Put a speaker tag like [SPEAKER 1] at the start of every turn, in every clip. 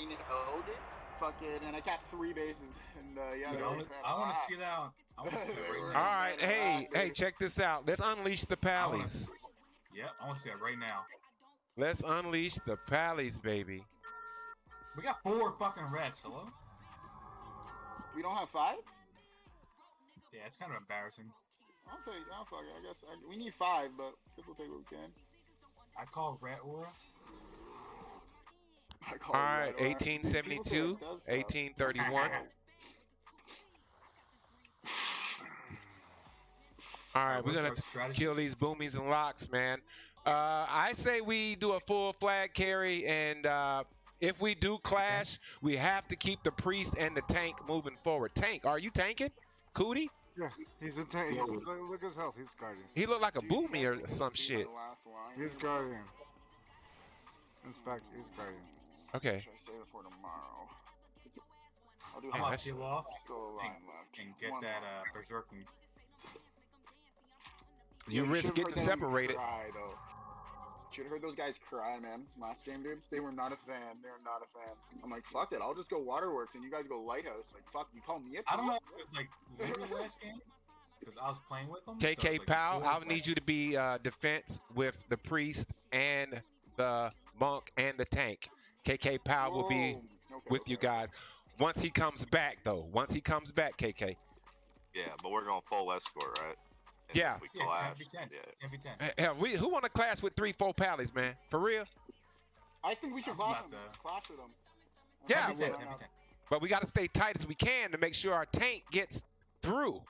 [SPEAKER 1] owed it. Fucking, and I capped three bases. And uh, yeah,
[SPEAKER 2] Dude, I want to
[SPEAKER 1] of
[SPEAKER 2] I want to see that. On, I want to see that right now.
[SPEAKER 3] All right, hey, hey, check this out. Let's unleash the
[SPEAKER 2] I
[SPEAKER 3] pallies.
[SPEAKER 2] Yeah, I want to see that right now.
[SPEAKER 3] Let's unleash the pallies, baby.
[SPEAKER 2] We got four fucking reds. Hello.
[SPEAKER 1] We don't have five?
[SPEAKER 2] Yeah, it's kind of embarrassing.
[SPEAKER 1] I'll take. I'll fuck it. I guess I, we need five, but we'll take what we can.
[SPEAKER 2] I call red aura.
[SPEAKER 1] I call
[SPEAKER 3] All
[SPEAKER 1] it
[SPEAKER 3] right,
[SPEAKER 1] that, or- People say
[SPEAKER 3] 1872,
[SPEAKER 1] it does stuff.
[SPEAKER 3] 1831. All right, we're gonna
[SPEAKER 2] our strategy?
[SPEAKER 3] kill these boomies and locks, man. Uh, I say we do a full flag carry, and uh, if we do clash, we have to keep the priest and the tank moving forward. Tank, are you tanking? Cootie?
[SPEAKER 4] Yeah, he's a tank. Look, look at his health. He's guardian.
[SPEAKER 3] He looked like a
[SPEAKER 1] Dude,
[SPEAKER 3] boomy or some shit.
[SPEAKER 1] my last line.
[SPEAKER 4] He's guardian. Inspect. He's guardian.
[SPEAKER 3] Okay.
[SPEAKER 1] Should I save it for tomorrow? I'll do
[SPEAKER 2] I'm
[SPEAKER 3] Yeah,
[SPEAKER 2] gonna peel off
[SPEAKER 1] Still a line left.
[SPEAKER 2] and get
[SPEAKER 1] One
[SPEAKER 2] that uh, berserking.
[SPEAKER 3] You
[SPEAKER 1] Yeah,
[SPEAKER 3] risk
[SPEAKER 1] should've
[SPEAKER 3] getting separated.
[SPEAKER 1] Cry, though. Should have heard those guys cry, man. Last game, dude. They were not a fan. They were not a fan. I'm like, fuck it. I'll just go Waterworks and you guys go Lighthouse. Like, fuck, you call me a
[SPEAKER 2] I don't know
[SPEAKER 1] team?
[SPEAKER 2] if it was like literally last game because I was playing with them. so
[SPEAKER 3] KK
[SPEAKER 2] like
[SPEAKER 3] Powell, I'll need you to be uh, defense with the priest and the monk and the tank. KK Powell will be
[SPEAKER 1] Whoa. Okay,
[SPEAKER 3] with you guys. Once he comes back, though. Once he comes back, KK.
[SPEAKER 5] Yeah, but we're going full escort, right? And
[SPEAKER 3] Yeah.
[SPEAKER 5] if We
[SPEAKER 2] Yeah,
[SPEAKER 5] clash.
[SPEAKER 2] 10v10.
[SPEAKER 5] Yeah.
[SPEAKER 2] 10v10.
[SPEAKER 3] Hell, eh, eh, we, who want to clash with three, four pallies, man? For real?
[SPEAKER 1] I think we should
[SPEAKER 2] I'm
[SPEAKER 1] clash them. Clash with them.
[SPEAKER 3] Yeah,
[SPEAKER 2] 10v10,
[SPEAKER 3] well-
[SPEAKER 2] 10v10.
[SPEAKER 3] But we got to stay tight as we can to make sure our tank gets through.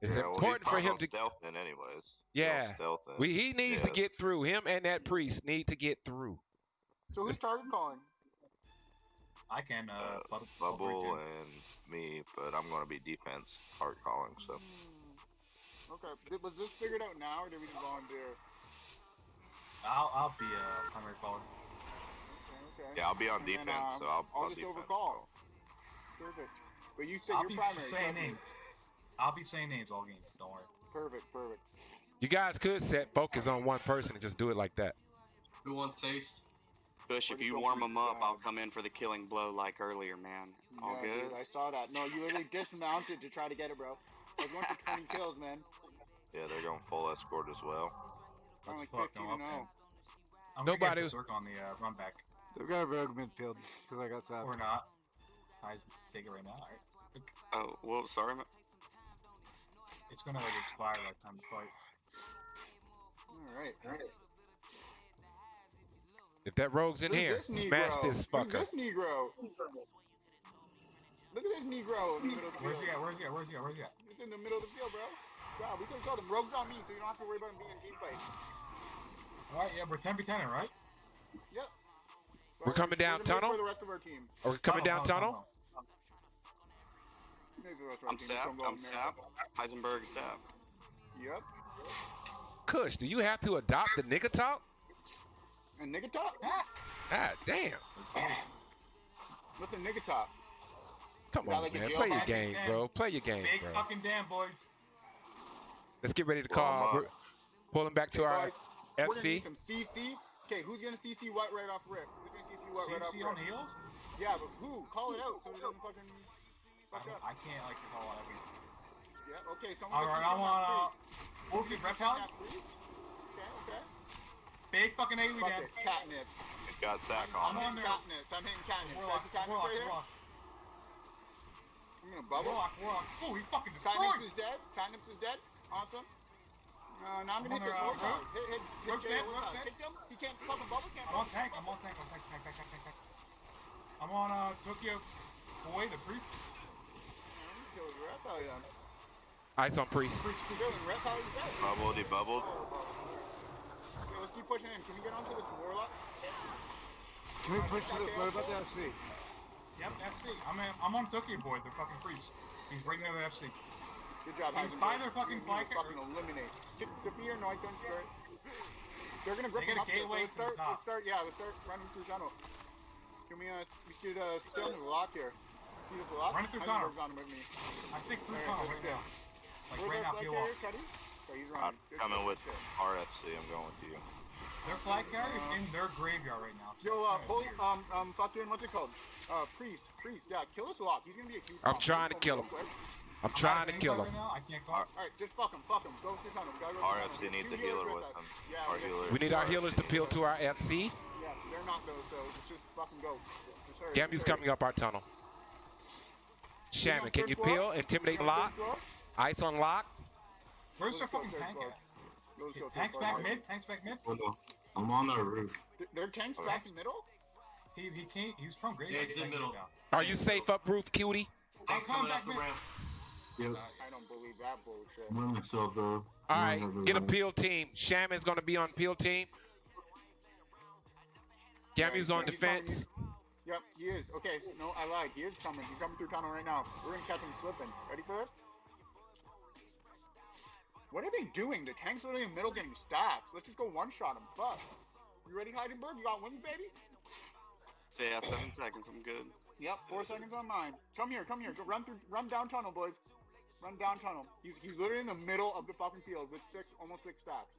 [SPEAKER 3] It's
[SPEAKER 5] Yeah, well,
[SPEAKER 3] important for him
[SPEAKER 5] gonna
[SPEAKER 3] to.
[SPEAKER 5] stealth in anyways.
[SPEAKER 3] Yeah.
[SPEAKER 5] Stealth in.
[SPEAKER 3] We, he needs to get through. Him and that priest need to get through.
[SPEAKER 1] So who's target calling?
[SPEAKER 2] I can uh,
[SPEAKER 5] Uh,
[SPEAKER 2] bubble,
[SPEAKER 5] Bubble and me, but I'm going to be defense hard calling. So
[SPEAKER 1] Hmm. Okay. Did, was this figured out now, or did we just volunteer?
[SPEAKER 2] I'll I'll be a primary caller.
[SPEAKER 1] Okay. okay.
[SPEAKER 5] yeah, I'll be on
[SPEAKER 1] And then,
[SPEAKER 5] defense.
[SPEAKER 1] um,
[SPEAKER 5] so I'll,
[SPEAKER 1] I'll
[SPEAKER 5] I'll
[SPEAKER 1] just overcall. Perfect. But you said
[SPEAKER 2] I'll
[SPEAKER 1] you're
[SPEAKER 2] be
[SPEAKER 1] primary.
[SPEAKER 2] saying
[SPEAKER 1] trust me.
[SPEAKER 2] names. I'll be saying names all game. Don't worry.
[SPEAKER 1] Perfect. Perfect.
[SPEAKER 3] You guys could set focus on one person and just do it like that.
[SPEAKER 6] Who wants taste?
[SPEAKER 7] Bush, if
[SPEAKER 1] just
[SPEAKER 7] you warm them up, I'll come in for the killing blow like earlier, man. All
[SPEAKER 1] yeah,
[SPEAKER 7] good?
[SPEAKER 1] Dude, I saw that. No, you literally dismounted to try to get it, bro. I was going for 20 kills, man.
[SPEAKER 5] Yeah, they're going full escort as well.
[SPEAKER 1] I'm
[SPEAKER 2] Let's
[SPEAKER 1] like
[SPEAKER 2] fuck
[SPEAKER 1] 15
[SPEAKER 2] them up, man. I'm
[SPEAKER 3] Nobody-
[SPEAKER 2] gonna get Berserk on the uh, run back
[SPEAKER 4] They've got a rogue midfield because I got
[SPEAKER 2] or
[SPEAKER 4] that.
[SPEAKER 2] not. I just take it right now. All right.
[SPEAKER 7] Oh, well, sorry. ma-
[SPEAKER 2] It's gonna like expire by the time to fight.
[SPEAKER 1] Alright, alright.
[SPEAKER 3] If that rogue's in
[SPEAKER 1] Who's
[SPEAKER 3] here,
[SPEAKER 1] this
[SPEAKER 3] smash
[SPEAKER 1] Negro?
[SPEAKER 3] this
[SPEAKER 1] Who's
[SPEAKER 3] fucker.
[SPEAKER 1] this Negro? Look at this Negro in the middle of the
[SPEAKER 2] Where's he at? Where's he at? Where's he at? Where's he at?
[SPEAKER 1] He's in the middle of the field, bro. Wow, we can tell them rogues on me, so you don't have to worry about him being in team fight.
[SPEAKER 2] All right, yeah, we're 10 v 10 right?
[SPEAKER 1] Yep.
[SPEAKER 3] We're coming down
[SPEAKER 1] We're gonna wait
[SPEAKER 3] tunnel?
[SPEAKER 1] For the rest of our team.
[SPEAKER 3] Are we coming down tunnel?
[SPEAKER 1] Maybe the rest of our
[SPEAKER 7] I'm Sap. I'm. Sap. Heisenberg Sap.
[SPEAKER 1] Yep.
[SPEAKER 3] Kush, do you have to adopt the nigga talk?
[SPEAKER 1] And nigga top?
[SPEAKER 3] God damn.
[SPEAKER 1] What's a nigga top?
[SPEAKER 3] Come on,
[SPEAKER 1] like
[SPEAKER 3] man. Play your
[SPEAKER 2] pass?
[SPEAKER 3] game, bro. Play your game,
[SPEAKER 2] Big
[SPEAKER 3] bro.
[SPEAKER 2] fucking damn, boys.
[SPEAKER 3] Let's get ready to call.
[SPEAKER 5] I'm
[SPEAKER 3] We're pulling back to our
[SPEAKER 1] Boys, We're gonna need
[SPEAKER 3] FC.
[SPEAKER 1] some CC. Okay, who's gonna CC White right off rip? Who's gonna CC what right off
[SPEAKER 2] CC on
[SPEAKER 1] rip?
[SPEAKER 2] heels?
[SPEAKER 1] Yeah, but who? Call it out so it doesn't fucking
[SPEAKER 2] I,
[SPEAKER 1] fuck up.
[SPEAKER 2] I can't like call out every.
[SPEAKER 1] Yeah, okay, someone
[SPEAKER 2] All
[SPEAKER 1] go
[SPEAKER 2] right,
[SPEAKER 1] CC
[SPEAKER 2] I'm on. Uh. Wolfie Rep
[SPEAKER 1] CC
[SPEAKER 2] House.
[SPEAKER 1] that freeze. Okay, okay.
[SPEAKER 2] Big fucking AoE
[SPEAKER 1] Fuck
[SPEAKER 2] Dan.
[SPEAKER 1] it, catnips.
[SPEAKER 5] It got sack
[SPEAKER 1] I'm
[SPEAKER 5] on
[SPEAKER 2] on
[SPEAKER 5] it.
[SPEAKER 1] hitting
[SPEAKER 2] there.
[SPEAKER 1] catnips. I'm hitting catnips.
[SPEAKER 2] Warlock,
[SPEAKER 1] Guys, see catnips
[SPEAKER 2] Warlock,
[SPEAKER 1] right here?
[SPEAKER 2] Warlock,
[SPEAKER 1] I'm gonna bubble.
[SPEAKER 2] Warlock, Warlock. Oh, he's fucking destroyed.
[SPEAKER 1] Catnips
[SPEAKER 2] destroyed.
[SPEAKER 1] is dead. Catnips is dead. Awesome. Uh, now I'm gonna
[SPEAKER 2] I'm
[SPEAKER 1] hit this
[SPEAKER 2] on, uh,
[SPEAKER 1] Warlock. Hit, hit, hit
[SPEAKER 2] Rogue's
[SPEAKER 1] Jay
[SPEAKER 2] dead,
[SPEAKER 1] Warlock.
[SPEAKER 2] Rogue's dead.
[SPEAKER 1] Him. He can't fucking bubble. Can't
[SPEAKER 2] I'm on
[SPEAKER 1] bubble.
[SPEAKER 2] tank. I'm on tank. I'm tank, tank, tank, tank, tank, tank. I'm on uh, Tokyo Boy, the priest.
[SPEAKER 1] I'm killing Rep. Hell yeah.
[SPEAKER 3] Ice on priest.
[SPEAKER 2] Priest, priest,
[SPEAKER 1] Killing Rep. How is that?
[SPEAKER 5] Bubbled, he bubbled.
[SPEAKER 1] Okay, let's keep pushing in. Can we get onto this Warlock?
[SPEAKER 4] Can we push to the, what about the FC?
[SPEAKER 2] Yep, FC. I'm in, I'm on Tokyo Boy, the fucking priest. He's right near the FC.
[SPEAKER 1] Good job.
[SPEAKER 2] He's
[SPEAKER 1] Heisenberg.
[SPEAKER 2] by their fucking
[SPEAKER 1] You
[SPEAKER 2] flanker.
[SPEAKER 1] Fucking eliminate. Get the fear. No, I don't start. They're gonna grip
[SPEAKER 2] They
[SPEAKER 1] him up there. So
[SPEAKER 2] gateway
[SPEAKER 1] let's start. Let's start. Yeah, let's start running through tunnel. Can we? Uh, we should uh, stay on the lock here. See this lock?
[SPEAKER 2] Run it through tunnel.
[SPEAKER 1] Heisenberg's on with me.
[SPEAKER 2] I think through
[SPEAKER 1] Alright,
[SPEAKER 2] tunnel
[SPEAKER 1] good,
[SPEAKER 2] right
[SPEAKER 1] good.
[SPEAKER 2] now. Like
[SPEAKER 1] Where's
[SPEAKER 2] right
[SPEAKER 1] our
[SPEAKER 2] now,
[SPEAKER 1] flank
[SPEAKER 2] peel
[SPEAKER 1] carrier,
[SPEAKER 2] off.
[SPEAKER 1] Cuddy? Oh, he's
[SPEAKER 5] I'm.
[SPEAKER 1] Good
[SPEAKER 5] coming with
[SPEAKER 1] good.
[SPEAKER 5] RFC. I'm going with you.
[SPEAKER 2] Their flag carrier's in their graveyard right now. so
[SPEAKER 1] Yo, uh,
[SPEAKER 2] kinda
[SPEAKER 1] holy, um, um, fucking, what's it called? Uh, priest, priest, yeah, kill us lock. He's gonna be a huge.
[SPEAKER 3] I'm trying to kill him. I'm
[SPEAKER 2] I'm
[SPEAKER 3] trying to kill him.
[SPEAKER 2] Right. I can't go.
[SPEAKER 1] All right, just fuck him, fuck him. Go through tunnel. We gotta go through
[SPEAKER 5] RFC needs
[SPEAKER 1] Two
[SPEAKER 5] a healer
[SPEAKER 1] with
[SPEAKER 5] with
[SPEAKER 1] us.
[SPEAKER 5] them.
[SPEAKER 1] Yeah,
[SPEAKER 5] Our
[SPEAKER 1] we
[SPEAKER 5] healer.
[SPEAKER 3] We need our healers to peel to our FC.
[SPEAKER 1] Yeah, they're not though, so just, just fucking go. Just hurry,
[SPEAKER 3] Gamu's
[SPEAKER 1] just hurry.
[SPEAKER 3] coming up our tunnel. Shaman, can you peel? Intimidate
[SPEAKER 1] You on third
[SPEAKER 3] lock. Ice on lock.
[SPEAKER 2] Where's their fucking tank at?
[SPEAKER 1] Let's go third
[SPEAKER 2] Tanks back mid. Tanks back mid.
[SPEAKER 6] Hold on. I'm on the roof.
[SPEAKER 1] Th- Their tanks
[SPEAKER 5] Okay.
[SPEAKER 1] back in middle?
[SPEAKER 2] He he can't. He's from graveyard.
[SPEAKER 6] Yeah, it's in
[SPEAKER 2] He can't
[SPEAKER 6] middle.
[SPEAKER 2] get down.
[SPEAKER 3] Are you safe up roof, cutie?
[SPEAKER 2] I'm coming back mid.
[SPEAKER 6] Yep.
[SPEAKER 1] I don't believe that bullshit.
[SPEAKER 6] I'm on myself though.
[SPEAKER 3] All
[SPEAKER 6] I
[SPEAKER 3] right,
[SPEAKER 6] don't have
[SPEAKER 3] get a peel team. Shaman's gonna be on peel team. Gamu's on
[SPEAKER 1] Yeah, he's coming.
[SPEAKER 3] defense.
[SPEAKER 1] Yep, he is. Okay, no, I lied. He is coming. He's coming through tunnel right now. We're gonna catch him slipping. Ready for this? What are they doing? The tank's literally in the middle getting stacks. Let's just go one shot him. Fuck. You ready, Heisenberg? You got wings, baby?
[SPEAKER 7] So yeah, seven seconds. I'm good.
[SPEAKER 1] Yep, four seconds on mine. Come here, come here. Go run through, run down tunnel, boys. Run down tunnel. He's, he's literally in the middle of the fucking field with six, almost six stacks.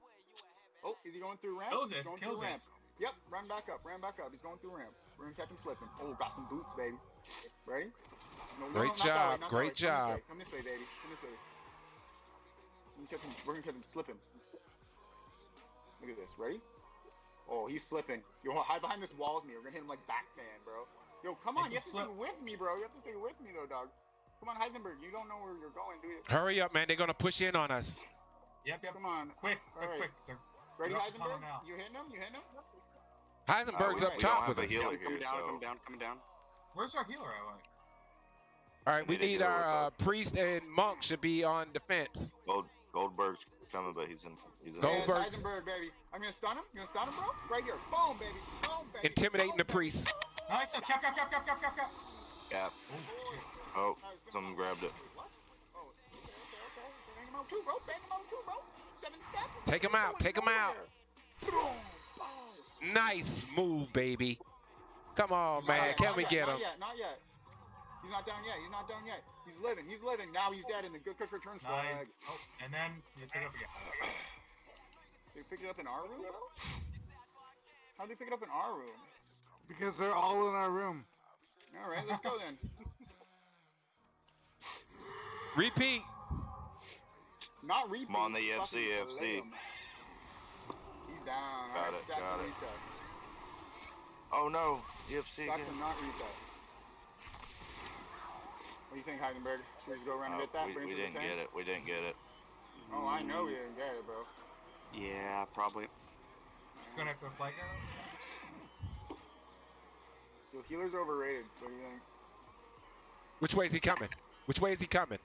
[SPEAKER 1] Oh, is he going through ramp?
[SPEAKER 2] Kills
[SPEAKER 1] He's
[SPEAKER 2] this.
[SPEAKER 1] going
[SPEAKER 2] Kills
[SPEAKER 1] through
[SPEAKER 2] this.
[SPEAKER 1] ramp. Yep, run back up, ran back up. He's going through ramp. We're gonna catch him slipping. Oh, got some boots, baby. Ready? No, no,
[SPEAKER 3] Great
[SPEAKER 1] no, not that way,
[SPEAKER 3] job, great job.
[SPEAKER 1] Come this way, Come this way baby. Come this way. We're gonna catch him, we're gonna catch him slipping. Look at this. Ready? Oh, he's slipping. You want to hide behind this wall with me. We're gonna hit him like Batman, bro. Yo, come on. You have to stay with me, bro. You have to stay with me, though, dog. Come on, Heisenberg. You don't know where you're going, do you?
[SPEAKER 3] Hurry up, man. They're gonna push in on us.
[SPEAKER 2] Yep, yep.
[SPEAKER 1] Come on.
[SPEAKER 2] Quick, quick,
[SPEAKER 1] Alright.
[SPEAKER 2] quick. They're,
[SPEAKER 1] Ready,
[SPEAKER 2] They're up the tunnel
[SPEAKER 1] Heisenberg?
[SPEAKER 2] now.
[SPEAKER 1] You hitting him? You hitting him?
[SPEAKER 3] Heisenberg's
[SPEAKER 5] Uh,
[SPEAKER 3] up top
[SPEAKER 5] don't
[SPEAKER 3] with
[SPEAKER 5] have
[SPEAKER 3] us.
[SPEAKER 5] a healer.
[SPEAKER 7] Coming, coming down.
[SPEAKER 5] so-
[SPEAKER 7] Coming down. Coming down.
[SPEAKER 2] where's our healer at? Like,
[SPEAKER 3] All right, we
[SPEAKER 5] We need a
[SPEAKER 3] need
[SPEAKER 5] healer
[SPEAKER 3] our uh, priest and monk should be on defense.
[SPEAKER 5] Gold, Goldberg's coming, but he's in. He's in.
[SPEAKER 3] Gold-
[SPEAKER 1] Yes, baby. I'm gonna stun him. You gonna stun him, bro? Right here. Boom, baby. Boom, baby.
[SPEAKER 3] Intimidating
[SPEAKER 1] Boom,
[SPEAKER 3] the priest.
[SPEAKER 2] nice. Cap, cap, cap, cap, cap, cap, cap.
[SPEAKER 5] Cap.
[SPEAKER 2] Oh shit.
[SPEAKER 5] Oh, someone grabbed it.
[SPEAKER 1] What? Oh, okay, okay, okay. Bang him out too, bro. Bang him out too, bro. Seven steps.
[SPEAKER 3] Take him out, take him out.
[SPEAKER 1] Boom. Boom.
[SPEAKER 3] Nice move, baby. Come on, man. Can we
[SPEAKER 1] yet,
[SPEAKER 3] get
[SPEAKER 1] not
[SPEAKER 3] him?
[SPEAKER 1] Yet, not yet. He's not down yet. He's not down yet. He's living. He's living. Now he's dead in the good Kush returns
[SPEAKER 2] Nice.
[SPEAKER 1] flag.
[SPEAKER 2] Oh, and then you pick it up again.
[SPEAKER 1] They pick it up in our room, bro? How'd they pick it up in our room?
[SPEAKER 4] Because they're all in our room.
[SPEAKER 1] All right, let's go then.
[SPEAKER 3] Repeat.
[SPEAKER 1] Not repeat.
[SPEAKER 5] I'm on the FC,
[SPEAKER 1] fucking
[SPEAKER 5] EFC.
[SPEAKER 1] slay him. He's down.
[SPEAKER 5] Got
[SPEAKER 1] All right,
[SPEAKER 5] it, got it.
[SPEAKER 1] reset.
[SPEAKER 5] Oh no, EFC
[SPEAKER 1] Stack
[SPEAKER 5] again.
[SPEAKER 1] to not reset. What do you think, Heisenberg? Should we just go around and
[SPEAKER 5] Oh,
[SPEAKER 1] get that?
[SPEAKER 5] we, we
[SPEAKER 1] it to the
[SPEAKER 5] didn't get it. We didn't get it.
[SPEAKER 1] Oh, I know we didn't get it, bro.
[SPEAKER 7] Yeah, probably.
[SPEAKER 2] Gonna have to flag her.
[SPEAKER 1] So healers overrated. What do you think?
[SPEAKER 3] Which way is he coming? Which way is he coming?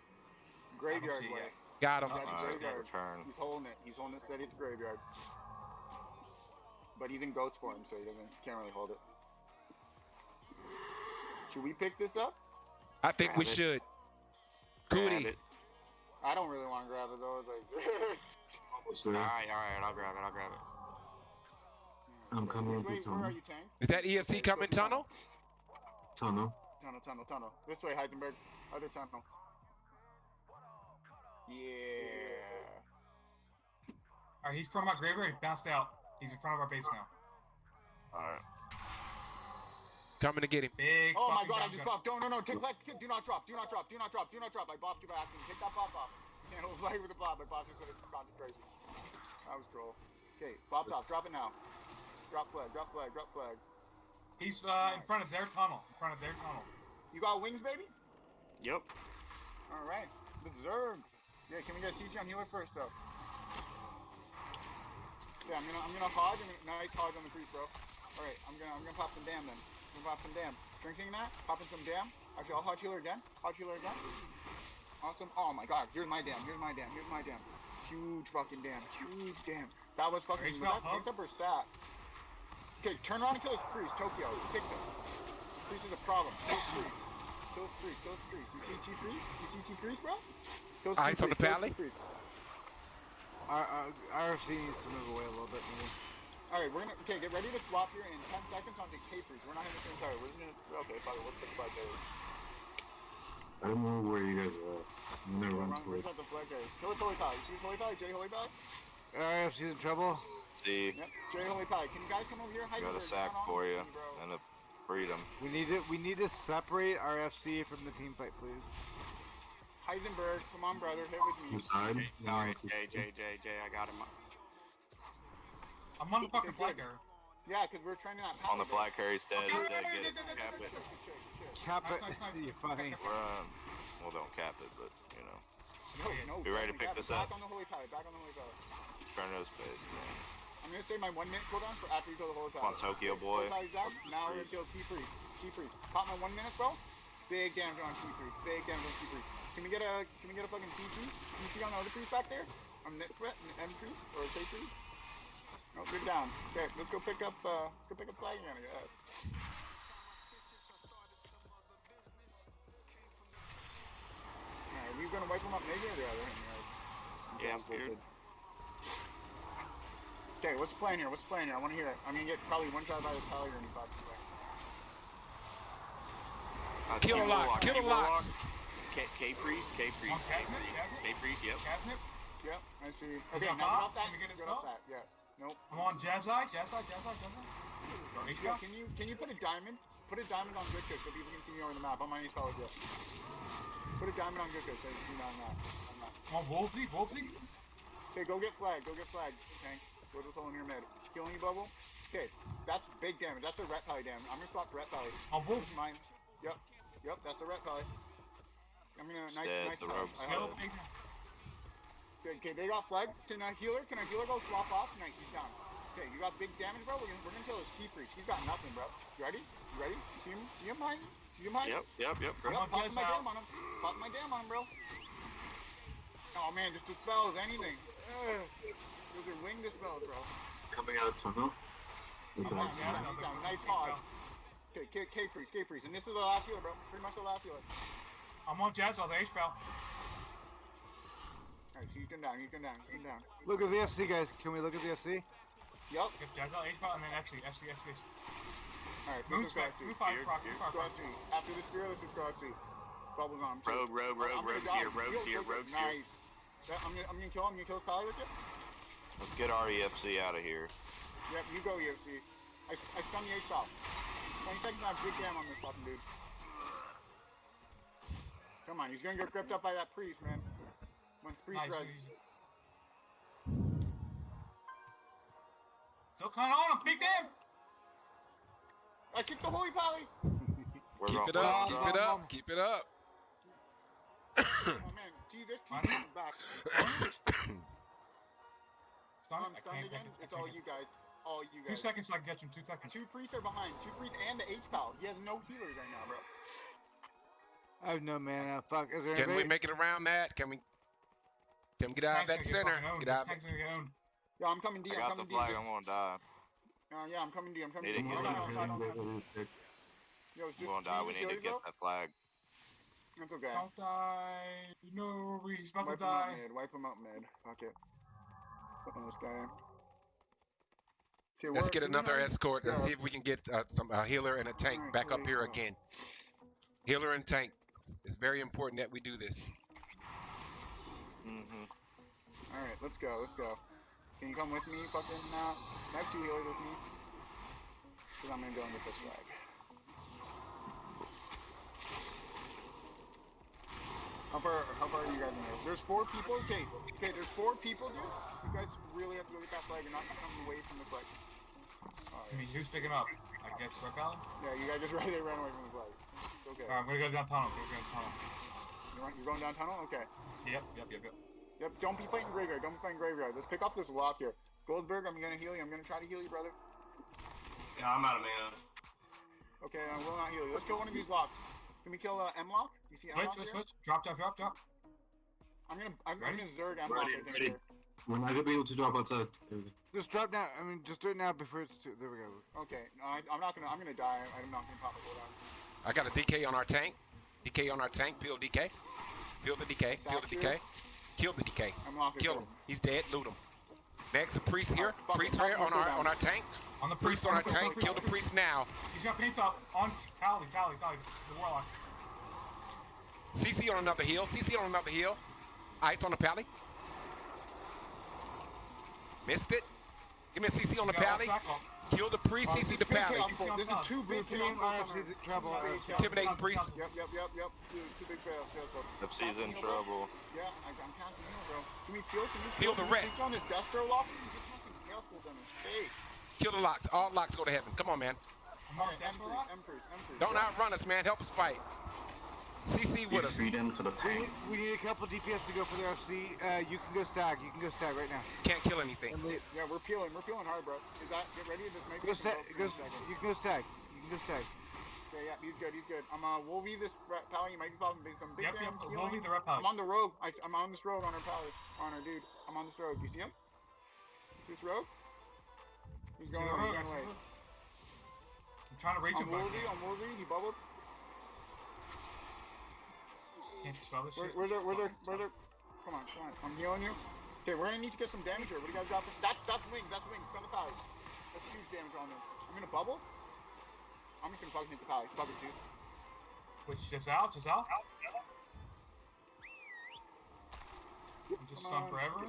[SPEAKER 1] Graveyard
[SPEAKER 2] see
[SPEAKER 1] way.
[SPEAKER 2] yet.
[SPEAKER 3] Got him.
[SPEAKER 1] Got the uh,
[SPEAKER 5] Alright,
[SPEAKER 1] graveyard.
[SPEAKER 5] return.
[SPEAKER 1] He's holding it. He's holding it steady at the graveyard. But he's in ghost form, so he doesn't can't really hold it. Should we pick this up?
[SPEAKER 3] I think we
[SPEAKER 7] it.
[SPEAKER 3] should.
[SPEAKER 7] Grab
[SPEAKER 3] Cootie.
[SPEAKER 7] it.
[SPEAKER 1] I don't really want to grab it though. It's like
[SPEAKER 6] Almost
[SPEAKER 7] All
[SPEAKER 6] there.
[SPEAKER 7] right, all right. I'll grab it. I'll grab it.
[SPEAKER 6] I'm coming up
[SPEAKER 1] Wait,
[SPEAKER 6] the
[SPEAKER 1] where are
[SPEAKER 6] tunnel.
[SPEAKER 1] you, Tank?
[SPEAKER 3] Is that EFC
[SPEAKER 1] Okay,
[SPEAKER 3] coming
[SPEAKER 1] go
[SPEAKER 3] tunnel?
[SPEAKER 6] Tunnel.
[SPEAKER 1] Tunnel, tunnel, tunnel. This way, Heisenberg. Other tunnel. Yeah.
[SPEAKER 2] Alright, he's from our graveyard. He bounced out. He's in front of our base now.
[SPEAKER 5] Alright.
[SPEAKER 3] Coming to get him.
[SPEAKER 2] Big.
[SPEAKER 1] Oh my god, I
[SPEAKER 2] down
[SPEAKER 1] just
[SPEAKER 2] gun.
[SPEAKER 1] buffed. No, no, no. Take like, do not drop. Do not drop. Do not drop. Do not drop. I buffed you by accident. Take that buff off. Can't hold right with the buff. I buffed you so it's concentration. That was troll. Okay, buff's off. Drop it now. Drop flag. Drop flag. Drop flag.
[SPEAKER 2] He's uh, in front of their tunnel. In front of their tunnel.
[SPEAKER 1] You got wings, baby?
[SPEAKER 7] Yep.
[SPEAKER 1] All right. The Zerg. Yeah, can we get a CC on healer first, though? Yeah, I'm gonna, I'm gonna hodge. I'm gonna, nice hodge on the priest, bro. All right, I'm gonna, I'm gonna pop some dam then. I'm gonna pop some dam. Drinking that, popping some dam. Actually, I'll hodge healer again. Hodge healer again. Awesome. Oh my god, here's my dam. Here's my dam. Here's my dam. Huge fucking dam. Huge dam. That was fucking.
[SPEAKER 2] Rage
[SPEAKER 1] Was
[SPEAKER 2] belt,
[SPEAKER 1] that
[SPEAKER 2] huh?
[SPEAKER 1] picked up or sat? Okay, turn around and kill his priest. Tokyo. Kick him. Priest is a problem. Kill his priest. Kill his priest. Kill his priest. You see T priest? You see T priest, bro? Kill ah, his
[SPEAKER 3] Eyes on the pally?
[SPEAKER 1] his T priest.
[SPEAKER 4] Our, our, RFC needs to move away a little bit, maybe.
[SPEAKER 1] All right, we're gonna okay. Get ready to swap here in 10 seconds on the K freeze. We're not hitting the same tower. We're just gonna okay. Fuck it. Let's pick flag carriers.
[SPEAKER 6] I don't know where you guys are. at. I'm gonna
[SPEAKER 1] We're
[SPEAKER 6] run
[SPEAKER 1] run-
[SPEAKER 6] for it.
[SPEAKER 1] gonna the flag carriers. Kill his holy pal. You see his holy pal? J holy pal?
[SPEAKER 4] RFC's in trouble.
[SPEAKER 5] See.
[SPEAKER 1] Yep. Jerry Holy Pally. Can you guys come over here?
[SPEAKER 5] I got a sack for you
[SPEAKER 1] me, bro.
[SPEAKER 5] and a freedom.
[SPEAKER 4] We need to we need to separate our FC from the team fight, please.
[SPEAKER 1] Heisenberg, come on, brother. Hit with me.
[SPEAKER 6] Inside.
[SPEAKER 7] Alright, Jay, Jay, Jay, Jay, I got him.
[SPEAKER 2] I'm on the fucking flag
[SPEAKER 1] good.
[SPEAKER 2] carrier.
[SPEAKER 1] Yeah, because we're trying to not
[SPEAKER 5] On the
[SPEAKER 1] power
[SPEAKER 5] flag carry's dead.
[SPEAKER 2] Okay,
[SPEAKER 5] dead.
[SPEAKER 2] okay,
[SPEAKER 5] Get it.
[SPEAKER 2] okay, okay,
[SPEAKER 5] Cap it.
[SPEAKER 4] Cap it.
[SPEAKER 2] nice, nice.
[SPEAKER 4] You're funny.
[SPEAKER 5] We're um. Well, don't cap it, but you know,
[SPEAKER 1] No, no.
[SPEAKER 5] We ready to pick this up?
[SPEAKER 1] Back on the holy pally. Back on the holy pally.
[SPEAKER 5] turn those face. Man.
[SPEAKER 1] I'm gonna save my one minute cooldown for after you kill the holy
[SPEAKER 5] Come on. Tokyo boy.
[SPEAKER 1] Out. Now we're gonna kill Key Priest. Key Priest. Pop my one minute, bro. Big damage on Key Priest. Big damage on Key Priest. Can we get a can we get a fucking TC? TC on the other priest back there? On net threat, an M priest or a K priest? No, good down. Okay, let's go pick up uh let's go pick up flag again, I guess. Alright, we gonna wipe them up maybe or the other?
[SPEAKER 7] Yeah, I'm scared.
[SPEAKER 1] Okay, what's the plan here? What's the plan here? I want to hear it. I'm gonna get probably one shot by the Pally or any five away.
[SPEAKER 7] Uh,
[SPEAKER 3] Killer
[SPEAKER 7] Key
[SPEAKER 3] locks,
[SPEAKER 7] Warlock,
[SPEAKER 3] killer
[SPEAKER 7] Key Warlock,
[SPEAKER 3] locks.
[SPEAKER 7] K, K Priest, K Priest, K Priest, K Priest, yep.
[SPEAKER 2] Casnip.
[SPEAKER 1] Yep, I see. Okay,
[SPEAKER 2] it
[SPEAKER 1] now get
[SPEAKER 2] hot?
[SPEAKER 1] off that.
[SPEAKER 2] Can we get his
[SPEAKER 1] Get off that. Yeah. Nope.
[SPEAKER 2] I'm on Jazai, Jazai, Jazai, Jazai. Go H
[SPEAKER 1] Yeah,
[SPEAKER 2] down.
[SPEAKER 1] can you can you put a diamond? Put a diamond on good so people can see me over the map. I'm on your solid yeah. Put a diamond on good so you can see me on that. On that.
[SPEAKER 2] I'm on Wolsey, Wolsey.
[SPEAKER 1] Okay, go get flag. Go get flag. Okay. Go to the hole in your mid. Killing you, bubble. Okay, that's big damage. That's a ret pally damage. I'm gonna swap ret pally.
[SPEAKER 2] On
[SPEAKER 1] This is mine. Yep. Yep. That's a ret pally. I'm gonna nice
[SPEAKER 5] Dead,
[SPEAKER 1] nice
[SPEAKER 5] the
[SPEAKER 1] help. I
[SPEAKER 2] Kill,
[SPEAKER 1] have it.
[SPEAKER 2] big
[SPEAKER 1] Good. Okay, they got flags. Can I healer? Can I healer go swap off? Nice, he's down. Okay, you got big damage, bro. We're gonna, we're gonna kill his key priest. He's got nothing, bro. You ready? You ready? See him? See him mine? See him mine?
[SPEAKER 7] Yep, yep, yep.
[SPEAKER 1] Yep,
[SPEAKER 2] on,
[SPEAKER 1] popping
[SPEAKER 2] Jess
[SPEAKER 1] my
[SPEAKER 2] out.
[SPEAKER 1] damn on him. Popping my damn on him, bro. Oh man, just dispels anything. Ugh. Those are wing dispels, bro.
[SPEAKER 6] Coming out of tunnel.
[SPEAKER 1] I'm
[SPEAKER 6] Okay.
[SPEAKER 1] down,
[SPEAKER 2] Yeah,
[SPEAKER 1] I'm down,
[SPEAKER 2] no,
[SPEAKER 1] I'm down.
[SPEAKER 2] no,
[SPEAKER 1] Nice
[SPEAKER 2] no.
[SPEAKER 1] pause. Okay, K, K priest, K priest, and this is the last healer, bro. Pretty much the last healer.
[SPEAKER 2] I'm on Jazai, the H spell.
[SPEAKER 1] Alright, he's going down. He's going down. He's going down.
[SPEAKER 4] Look at the FC, guys. Can we look at the FC?
[SPEAKER 1] Yup.
[SPEAKER 2] Get Jazai, H spell, and then FC, FC, FC.
[SPEAKER 1] Alright,
[SPEAKER 2] Move
[SPEAKER 1] this is Squad C.
[SPEAKER 2] move five,
[SPEAKER 7] Here,
[SPEAKER 2] proc,
[SPEAKER 7] here.
[SPEAKER 2] move five,
[SPEAKER 1] Squad
[SPEAKER 2] proc.
[SPEAKER 1] After this spear, this is Squad C. Bubbles on. him, too.
[SPEAKER 7] Rogue, rogue,
[SPEAKER 1] Oh,
[SPEAKER 7] rogue, rogue's here, rogue's here,
[SPEAKER 1] heal,
[SPEAKER 7] rogue's here.
[SPEAKER 1] nice. Yeah, I'm gonna, I'm gonna kill. I'm gonna kill Kyle with you.
[SPEAKER 5] Let's get our EFC out of here.
[SPEAKER 1] Yep, you go UFC. I, I stun the H stop. 20 seconds, I have big damn on this fucking dude. Come on, he's gonna get gripped up by that priest, man. Once priest
[SPEAKER 2] Nice,
[SPEAKER 1] res.
[SPEAKER 2] easy. Still kind of on him, peek them.
[SPEAKER 1] I kicked the holy pally.
[SPEAKER 5] We're
[SPEAKER 3] Keep it up. Keep it up. Keep it up.
[SPEAKER 1] oh man, gee, this
[SPEAKER 2] Why
[SPEAKER 1] keeps coming back.
[SPEAKER 2] Stun
[SPEAKER 1] I'm
[SPEAKER 2] it. I
[SPEAKER 1] stunned again.
[SPEAKER 2] can't,
[SPEAKER 1] It's all you guys. All you
[SPEAKER 2] Two seconds so I can get him. Two seconds.
[SPEAKER 1] Two priests are behind. Two priests and the H pal. He has no healers right now, bro.
[SPEAKER 4] I have no mana. Fuck. Is there
[SPEAKER 3] Can we make it around, that? Can we? Can we get out of that center? Get out.
[SPEAKER 2] This tank's gonna get owned.
[SPEAKER 1] Yeah, I'm coming D.
[SPEAKER 5] I
[SPEAKER 1] I'm
[SPEAKER 5] got the
[SPEAKER 1] coming D.
[SPEAKER 5] flag. I'm gonna die.
[SPEAKER 1] Uh, yeah, I'm coming D. I'm coming
[SPEAKER 5] Need
[SPEAKER 1] D.
[SPEAKER 5] to
[SPEAKER 1] No,
[SPEAKER 5] get
[SPEAKER 1] no. Yo, it's
[SPEAKER 5] I'm gonna die. We need to get that flag.
[SPEAKER 1] That's okay.
[SPEAKER 2] Don't die. No, he's about
[SPEAKER 1] Wipe
[SPEAKER 2] to
[SPEAKER 1] him out
[SPEAKER 2] die.
[SPEAKER 1] mid. Wipe him out mid. Fuck it. Putting this guy in. Okay,
[SPEAKER 3] Let's get another
[SPEAKER 1] have-
[SPEAKER 3] escort and
[SPEAKER 1] yeah.
[SPEAKER 3] see if we can get uh, some a healer and a tank
[SPEAKER 1] Alright,
[SPEAKER 3] back up here
[SPEAKER 1] uh,
[SPEAKER 3] again. Healer and tank. It's very important that we do this.
[SPEAKER 5] Mm-hmm.
[SPEAKER 1] All right, let's go. Let's go. Can you come with me? Fucking uh, I have two healers with me. Cause I'm gonna go and get this flag. How far? How far are you guys in there? There's four people. Okay, okay. There's four people, dude. You guys really have to go get that flag and not come away from the flag.
[SPEAKER 2] I mean, who's picking up? I guess Valley?
[SPEAKER 1] Yeah, you guys just right there ran away from the flag. It's okay.
[SPEAKER 2] Alright, I'm gonna go down tunnel. Go down tunnel.
[SPEAKER 1] You're, you're going down tunnel? Okay.
[SPEAKER 2] Yep, yep, yep, yep.
[SPEAKER 1] Yep, don't be fighting graveyard. Don't be fighting graveyard. Let's pick up this lock here. Goldberg, I'm gonna heal you. I'm gonna try to heal you, brother.
[SPEAKER 8] Yeah, I'm out of mana.
[SPEAKER 1] Okay, I will not heal you. Let's kill one of these locks. Can we kill uh, M lock? You see M lock
[SPEAKER 2] switch,
[SPEAKER 1] here?
[SPEAKER 2] switch. Drop, drop, drop, drop.
[SPEAKER 1] I'm gonna I'm, I'm
[SPEAKER 2] Ready?
[SPEAKER 1] gonna zerg M lock.
[SPEAKER 6] Ready,
[SPEAKER 1] I think
[SPEAKER 6] ready.
[SPEAKER 1] here.
[SPEAKER 6] We're not gonna be able to drop outside. There we go.
[SPEAKER 4] Just drop down. I mean, just do it now before it's too. There we go.
[SPEAKER 1] Okay, no, I, I'm not gonna. I'm gonna die. I'm not gonna pop a cooldown.
[SPEAKER 3] I got a DK on our tank. DK on our tank. Peel DK. Peel the DK. Peel the DK. Kill the DK.
[SPEAKER 1] M lock is
[SPEAKER 3] Kill him. He's dead. Loot him. Next, a priest here. Priest here on our on our tank.
[SPEAKER 2] On the
[SPEAKER 3] Priest
[SPEAKER 2] priest,
[SPEAKER 3] on our
[SPEAKER 2] priest,
[SPEAKER 3] tank. Kill the priest now.
[SPEAKER 2] He's got paints up on Tally, Tally, Tally, the warlock.
[SPEAKER 3] CC on another hill. CC on another hill. Ice on the pally. Missed it. Give me a CC on the pally.
[SPEAKER 2] All sack off.
[SPEAKER 3] Kill the priest, CC the
[SPEAKER 1] Big
[SPEAKER 3] pally.
[SPEAKER 1] This is two big
[SPEAKER 4] team,
[SPEAKER 1] chaos bolts on
[SPEAKER 4] RFC's
[SPEAKER 1] our-
[SPEAKER 4] in trouble.
[SPEAKER 1] Big
[SPEAKER 4] RFC.
[SPEAKER 1] chaos-
[SPEAKER 3] Intimidating priest.
[SPEAKER 1] Yep, yep, yep, yep. Two, two big chaos chaos bolts.
[SPEAKER 5] In trouble.
[SPEAKER 1] Yeah, I, I'm casting heal, bro. Can we feel? Can we
[SPEAKER 3] Heal the
[SPEAKER 1] Can
[SPEAKER 3] red.
[SPEAKER 1] on his death throw lock? He's just fucking chaos bolt on his face.
[SPEAKER 3] Kill the locks. All locks go to heaven. Come on, man.
[SPEAKER 1] Alright,
[SPEAKER 2] death
[SPEAKER 1] M
[SPEAKER 2] rock.
[SPEAKER 1] M first, M first.
[SPEAKER 3] Don't outrun us, man. Help us fight. CC with us.
[SPEAKER 6] Feed into the
[SPEAKER 4] We
[SPEAKER 6] tank.
[SPEAKER 4] need, we need a couple DPS to go for the RFC. Uh, you can go stag. You can go stag right now.
[SPEAKER 3] Can't kill anything.
[SPEAKER 4] And they-
[SPEAKER 1] Yeah, we're peeling. We're peeling hard, bro. Is that get ready? This might
[SPEAKER 4] Go stag.
[SPEAKER 1] broke
[SPEAKER 4] Go,
[SPEAKER 1] in a second.
[SPEAKER 4] you can go stag. You can go stag.
[SPEAKER 1] Okay, yeah, he's good. He's good. I'm uh, we'll be this ra- pally. You might be popping big some big
[SPEAKER 2] Yep,
[SPEAKER 1] damn
[SPEAKER 2] yep. We'll
[SPEAKER 1] healing.
[SPEAKER 2] leave the rep
[SPEAKER 1] I'm on the rogue. I, am on this rogue on our pally. On our dude. I'm on this rogue. You see him? This rogue? He's going
[SPEAKER 2] the
[SPEAKER 1] away.
[SPEAKER 2] road,
[SPEAKER 1] He's going away.
[SPEAKER 2] I'm trying to reach
[SPEAKER 1] I'm
[SPEAKER 2] him, but I
[SPEAKER 1] Wolvie.
[SPEAKER 2] can't.
[SPEAKER 1] I'm Wolvie. He bubbled.
[SPEAKER 2] Can't spell this
[SPEAKER 1] Where,
[SPEAKER 2] shit.
[SPEAKER 1] where the, where the, where the, come on, come on. I'm healing you. Okay, we're gonna need to get some damage here. What do you guys got? For, that's, that's wings. That's wings. Spend the pally. That's huge damage on them. I'm gonna bubble. I'm just gonna fucking hit the pally. bubble it, dude.
[SPEAKER 2] Which just out, just out. I'm just
[SPEAKER 1] Come
[SPEAKER 2] stunned forever.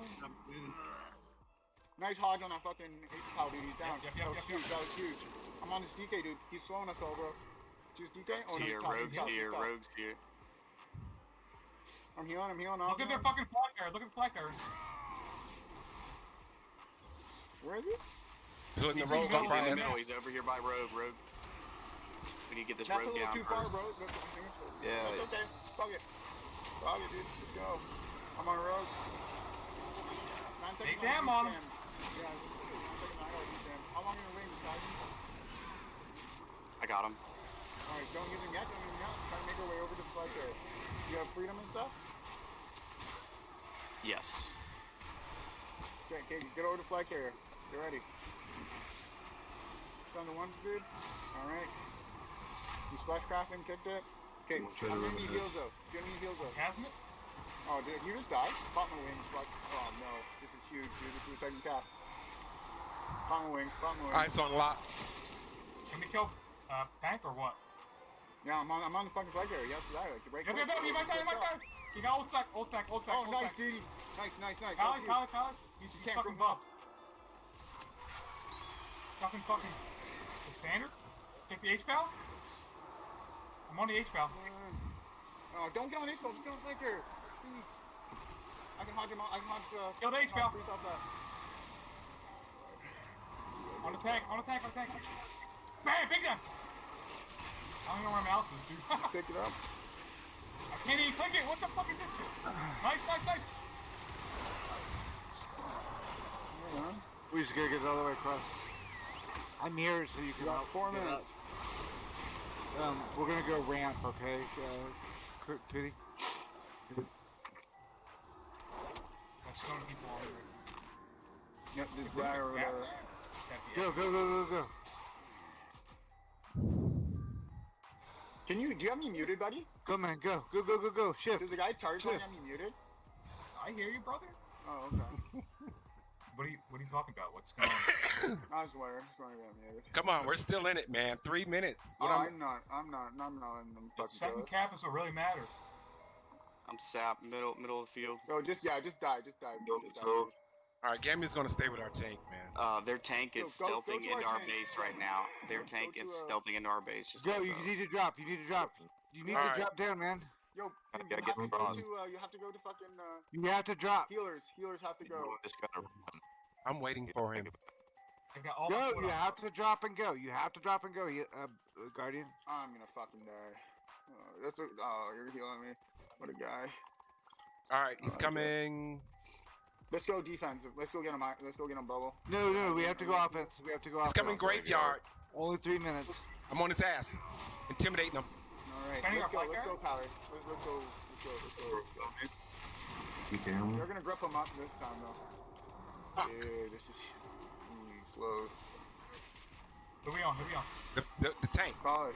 [SPEAKER 1] Nice hodge on that fucking H pal, dude. He's down.
[SPEAKER 2] Yep, yep,
[SPEAKER 1] that was
[SPEAKER 2] yep,
[SPEAKER 1] huge.
[SPEAKER 2] yep.
[SPEAKER 1] That was huge. I'm on this DK, dude. He's slowing us all, bro. Just DK. Oh, no, he's
[SPEAKER 7] Here,
[SPEAKER 1] top, he's
[SPEAKER 7] rogues
[SPEAKER 1] top,
[SPEAKER 7] here, rogues here.
[SPEAKER 1] I'm healing. I'm healing. I'm
[SPEAKER 2] Look at their fucking flag there. Look at the flag there.
[SPEAKER 1] Where is he?
[SPEAKER 2] He's
[SPEAKER 3] rogue
[SPEAKER 2] in
[SPEAKER 3] up
[SPEAKER 7] He's
[SPEAKER 2] the
[SPEAKER 7] in the
[SPEAKER 3] right
[SPEAKER 7] middle. He's over here by rogue. Rogue. We need to get this
[SPEAKER 1] That's a little
[SPEAKER 7] down
[SPEAKER 1] too far,
[SPEAKER 7] first.
[SPEAKER 1] bro. That's, that's
[SPEAKER 7] Yeah,
[SPEAKER 1] okay. Fuck it. Fuck it, dude. Let's go. I'm on a road. Nine seconds
[SPEAKER 2] Take damn on him.
[SPEAKER 1] jam. Yeah, nine seconds on each jam. How long are your wings, guys?
[SPEAKER 7] I got him.
[SPEAKER 1] Alright, don't use him yet. Don't use them yet. Try to make our way over to the flight area. You have freedom and stuff?
[SPEAKER 7] Yes.
[SPEAKER 1] Okay, okay, get over to flag carrier. Get ready. Down to one, dude. Alright. You splash crafting, kicked it. Okay, I'm gonna need heals though. Gonna need heals though.
[SPEAKER 2] Hasn't it?
[SPEAKER 1] Oh, dude, you just died? Pop my wings. Fuck. Oh no, this is huge, dude. This is the second cap. Pop my wings. Pop my wings.
[SPEAKER 3] Ice on lock.
[SPEAKER 2] Can we kill uh, Tank or what?
[SPEAKER 1] Yeah, I'm on. I'm on the fucking flag carrier. Yes, die. Like, right
[SPEAKER 2] Yep, yep, yep. You might die, you might die. You got old stack, old stack, old stack,
[SPEAKER 1] Oh,
[SPEAKER 2] old
[SPEAKER 1] nice,
[SPEAKER 2] stack.
[SPEAKER 1] dude. Nice, nice, nice.
[SPEAKER 2] Kyle,
[SPEAKER 1] huge.
[SPEAKER 2] Kyle. He's, he's fucking
[SPEAKER 1] bring him up.
[SPEAKER 2] buffed. Fucking, fucking. The standard? Take the H pal? I'm on the H pal.
[SPEAKER 1] Oh, don't get on one. Just get on the flag. Please. I can hodge him. out- I can hodge. Uh,
[SPEAKER 2] Kill the
[SPEAKER 1] I
[SPEAKER 2] H
[SPEAKER 1] can
[SPEAKER 2] pal.
[SPEAKER 1] hodge Priest off that.
[SPEAKER 2] On the tank, on the tank, on the tank. Bam, big gun. I don't know where my mouse is, dude.
[SPEAKER 1] Pick it up.
[SPEAKER 2] can't even click it. What the fuck is this shit? Nice, nice, nice.
[SPEAKER 1] Hang on.
[SPEAKER 4] We just gotta get it all the way across. I'm here so you
[SPEAKER 1] You
[SPEAKER 4] can
[SPEAKER 1] got
[SPEAKER 4] help
[SPEAKER 1] four minutes.
[SPEAKER 4] Um, we're gonna go ramp, okay, uh, Cr- Cootie?
[SPEAKER 2] I'm stoning people.
[SPEAKER 1] Yep, this
[SPEAKER 2] If we
[SPEAKER 1] guy
[SPEAKER 2] could
[SPEAKER 1] or
[SPEAKER 2] grab
[SPEAKER 1] whatever.
[SPEAKER 2] that, that'd be
[SPEAKER 4] Go, go, go, go, go.
[SPEAKER 1] Can you? Do you have me muted, buddy?
[SPEAKER 4] Go, man, go, go, go, go, go. Shift.
[SPEAKER 1] Does the guy charge me
[SPEAKER 4] Shift.
[SPEAKER 1] have me muted?
[SPEAKER 2] I hear you, brother.
[SPEAKER 1] Oh, okay.
[SPEAKER 2] What are you What are you talking about? What's going on?
[SPEAKER 1] I was wondering. Just wondering I'm muted.
[SPEAKER 3] Come on, we're still in it, man. Three minutes.
[SPEAKER 1] Oh,
[SPEAKER 3] What I'm-
[SPEAKER 1] I'm not. I'm not. I'm not in the
[SPEAKER 2] the
[SPEAKER 1] fucking
[SPEAKER 2] second
[SPEAKER 1] toilet.
[SPEAKER 2] cap is what really matters.
[SPEAKER 7] I'm sap, middle middle of the field.
[SPEAKER 1] Bro, just yeah, just die, just die. Just die.
[SPEAKER 6] So-
[SPEAKER 3] All right, Gammy's gonna stay with our tank, man.
[SPEAKER 7] Uh, their tank is
[SPEAKER 1] Go- go- go
[SPEAKER 7] stealthing
[SPEAKER 1] to
[SPEAKER 7] into
[SPEAKER 1] our
[SPEAKER 7] our
[SPEAKER 1] tank.
[SPEAKER 7] base right now. Their
[SPEAKER 1] Go- go
[SPEAKER 7] tank
[SPEAKER 1] to,
[SPEAKER 7] is
[SPEAKER 1] uh,
[SPEAKER 7] stealthing into our base. Just
[SPEAKER 4] Go,
[SPEAKER 7] heads
[SPEAKER 4] you
[SPEAKER 7] up.
[SPEAKER 4] need to drop, you need to drop. You need
[SPEAKER 3] Alright.
[SPEAKER 4] to drop down, man.
[SPEAKER 1] Yo,
[SPEAKER 5] I
[SPEAKER 1] you,
[SPEAKER 5] gotta
[SPEAKER 1] have
[SPEAKER 5] get
[SPEAKER 1] to go to. Uh, you have to go to fucking uh,
[SPEAKER 4] You have to drop.
[SPEAKER 1] healers. Healers have to
[SPEAKER 5] You
[SPEAKER 1] go.
[SPEAKER 5] just gotta run.
[SPEAKER 3] I'm waiting for him.
[SPEAKER 2] I got all my
[SPEAKER 4] Go,
[SPEAKER 2] foot
[SPEAKER 4] you
[SPEAKER 2] on.
[SPEAKER 4] have to drop and go. You have to drop and go, you, uh, uh, Guardian.
[SPEAKER 1] I'm gonna fucking die. Oh, that's a, oh, you're healing me. What a guy.
[SPEAKER 3] All right, he's
[SPEAKER 1] Oh, okay.
[SPEAKER 3] coming.
[SPEAKER 1] Let's go defensive. Let's go get him. Let's go get him bubble.
[SPEAKER 4] No, no, we have to go offense. We have to go offense.
[SPEAKER 3] He's
[SPEAKER 4] offense.
[SPEAKER 3] coming graveyard.
[SPEAKER 4] Only three minutes.
[SPEAKER 3] I'm on his ass, intimidating him.
[SPEAKER 1] All right, let's
[SPEAKER 2] on
[SPEAKER 1] go. Let's go, Pally. Let's, let's go. Let's go. Let's go. Let's go.
[SPEAKER 6] You can.
[SPEAKER 1] They're gonna grip him up this time though. Ah. Dude, this is slow.
[SPEAKER 2] Who we on? Who we on?
[SPEAKER 3] The, the, the tank.
[SPEAKER 1] Call it.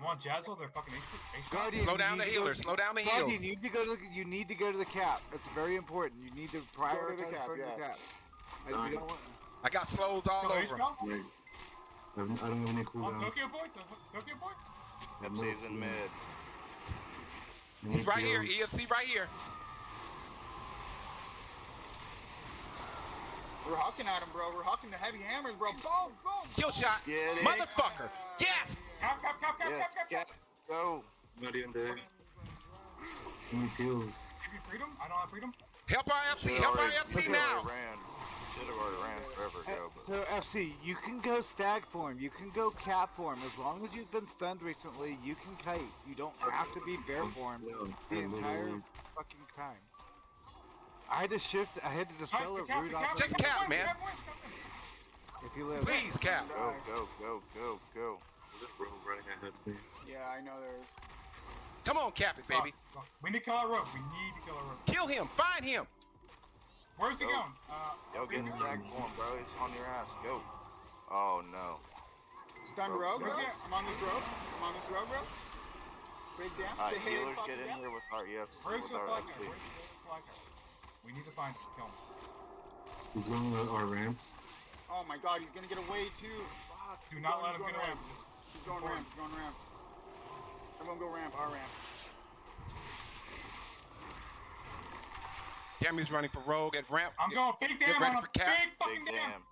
[SPEAKER 1] Call it.
[SPEAKER 2] I'm on Jazzo. They're fucking H. H-
[SPEAKER 4] Guardian,
[SPEAKER 3] Slow down the
[SPEAKER 4] need to go-
[SPEAKER 3] healers. Slow down the
[SPEAKER 4] Guardian, you need to go to the, you need to go to the cap. It's very important. You need to prioritize
[SPEAKER 1] cap,
[SPEAKER 4] going to the
[SPEAKER 1] yeah.
[SPEAKER 4] cap. And we don't want-
[SPEAKER 3] I got slows all
[SPEAKER 2] Kill
[SPEAKER 3] over.
[SPEAKER 6] Wait. I don't, have any
[SPEAKER 2] On oh,
[SPEAKER 6] cooldowns.
[SPEAKER 2] Tokyo boy. Tokyo boy.
[SPEAKER 6] I have no
[SPEAKER 5] FC's in mid.
[SPEAKER 3] He's right here. EFC right here.
[SPEAKER 1] We're hawking at him, bro. We're hawking the heavy hammers, bro. Boom, boom.
[SPEAKER 3] Kill shot. Motherfucker. Yes.
[SPEAKER 2] Cap, cap, cap, cap,
[SPEAKER 5] Yes,
[SPEAKER 2] cap, cap, cap.
[SPEAKER 5] go.
[SPEAKER 6] Not even there. How many kills?
[SPEAKER 2] Give me freedom. I don't have freedom.
[SPEAKER 3] Help our FC.
[SPEAKER 5] Should've
[SPEAKER 3] Help our FC
[SPEAKER 5] should've
[SPEAKER 3] now.
[SPEAKER 5] Ran. Should have already ran forever ago. But
[SPEAKER 4] So FC, you can go stag form, you can go cat form. As long as you've been stunned recently, you can kite. You don't have to be bear form the entire fucking time. I had to shift. I had to dispel
[SPEAKER 2] the
[SPEAKER 4] a
[SPEAKER 2] cap,
[SPEAKER 4] rude
[SPEAKER 2] the cap,
[SPEAKER 3] Just
[SPEAKER 2] the
[SPEAKER 3] cap, man.
[SPEAKER 2] the cap wins, cap wins.
[SPEAKER 4] If you live.
[SPEAKER 3] Please, Cap.
[SPEAKER 5] go, go, go, go, go.
[SPEAKER 6] There's a rogue running ahead of me.
[SPEAKER 1] Yeah, I know there's.
[SPEAKER 3] Come on, Cap it, baby.
[SPEAKER 2] Fuck, fuck. We need to kill our rope. We need to kill our rope.
[SPEAKER 3] Kill him. Find him.
[SPEAKER 2] Where's he
[SPEAKER 5] Go.
[SPEAKER 2] going? Uh,
[SPEAKER 5] Yo, get in
[SPEAKER 2] freedom?
[SPEAKER 5] stack form, bro. He's on your ass. Go. Oh no.
[SPEAKER 1] Stun
[SPEAKER 5] Bro,
[SPEAKER 1] rogue, bro.
[SPEAKER 2] where's he at?
[SPEAKER 1] I'm on this rogue. I'm on this rogue, bro. Big damn.
[SPEAKER 5] Alright, healers, get in
[SPEAKER 1] yeah.
[SPEAKER 5] here with our EF.
[SPEAKER 2] Where's
[SPEAKER 5] with
[SPEAKER 2] the
[SPEAKER 5] our
[SPEAKER 2] flag Where's the flag? We need to find him. Kill him.
[SPEAKER 6] He's going to our ramp.
[SPEAKER 1] Oh my god, he's gonna get away too. Fuck.
[SPEAKER 2] Do not
[SPEAKER 1] going-
[SPEAKER 2] let him get away. Just
[SPEAKER 1] He's going ramp. He's going ramp. Everyone go ramp. Our ramp.
[SPEAKER 3] Cammy's running for Rogue at ramp.
[SPEAKER 2] I'm going big damn
[SPEAKER 3] ready
[SPEAKER 2] on
[SPEAKER 3] for cap.
[SPEAKER 2] Big fucking
[SPEAKER 5] Big
[SPEAKER 2] damn.
[SPEAKER 5] damn.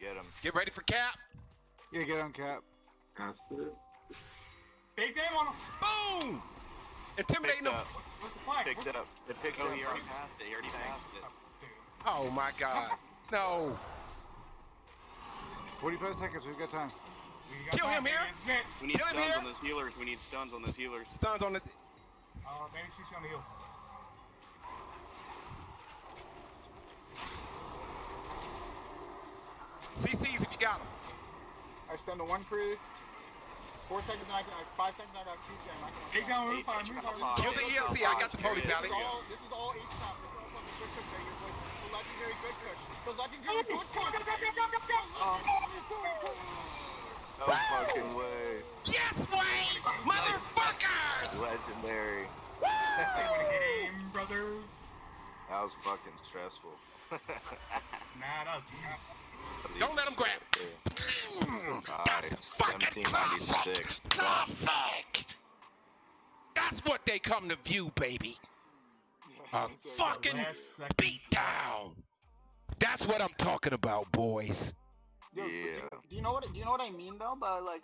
[SPEAKER 5] Get him.
[SPEAKER 3] Get ready for Cap.
[SPEAKER 4] Yeah, get on cap.
[SPEAKER 6] Past it.
[SPEAKER 2] Big damn on him.
[SPEAKER 3] Boom. Intimidating him.
[SPEAKER 5] up.
[SPEAKER 2] Where's the flag?
[SPEAKER 5] Picked
[SPEAKER 2] Where's
[SPEAKER 5] up. They picked
[SPEAKER 7] Oh,
[SPEAKER 5] up.
[SPEAKER 7] he already passed it. He already passed it.
[SPEAKER 3] Oh my God. No.
[SPEAKER 4] 45 seconds. We've got time.
[SPEAKER 2] We got
[SPEAKER 3] Kill him here.
[SPEAKER 2] This is it.
[SPEAKER 7] We need
[SPEAKER 3] Kill him
[SPEAKER 7] stuns
[SPEAKER 3] here.
[SPEAKER 7] on those healers. We need stuns on those healers.
[SPEAKER 3] Stuns on the.
[SPEAKER 2] Uh, Manny CC on the heels.
[SPEAKER 3] CCs if you got them.
[SPEAKER 1] I stun the one priest. Four seconds and I can. Five seconds and I got two jam. I can.
[SPEAKER 2] Big down, move
[SPEAKER 7] Eight,
[SPEAKER 2] fire,
[SPEAKER 7] eight,
[SPEAKER 2] move
[SPEAKER 7] eight,
[SPEAKER 3] Kill the ELC. I got the poly
[SPEAKER 1] This
[SPEAKER 3] pally.
[SPEAKER 1] is all. This is all H top. This is all fucking good kush right here, boys. The legendary good kush. The legendary good kush.
[SPEAKER 5] No fucking way.
[SPEAKER 3] Yes, Wayne! Motherfuckers!
[SPEAKER 5] Legendary.
[SPEAKER 3] Woo!
[SPEAKER 2] Game, brothers.
[SPEAKER 5] That was fucking stressful.
[SPEAKER 2] Nah, that was easy.
[SPEAKER 3] Don't let him grab. That's
[SPEAKER 5] Nice.
[SPEAKER 3] fucking classic.
[SPEAKER 5] 1796.
[SPEAKER 3] Classic. That's what they come to view, baby. A fucking
[SPEAKER 2] Last second.
[SPEAKER 3] beat down. That's what I'm talking about, boys.
[SPEAKER 1] Yo,
[SPEAKER 5] Yeah.
[SPEAKER 1] Do you know what? Do you know what I mean though? By like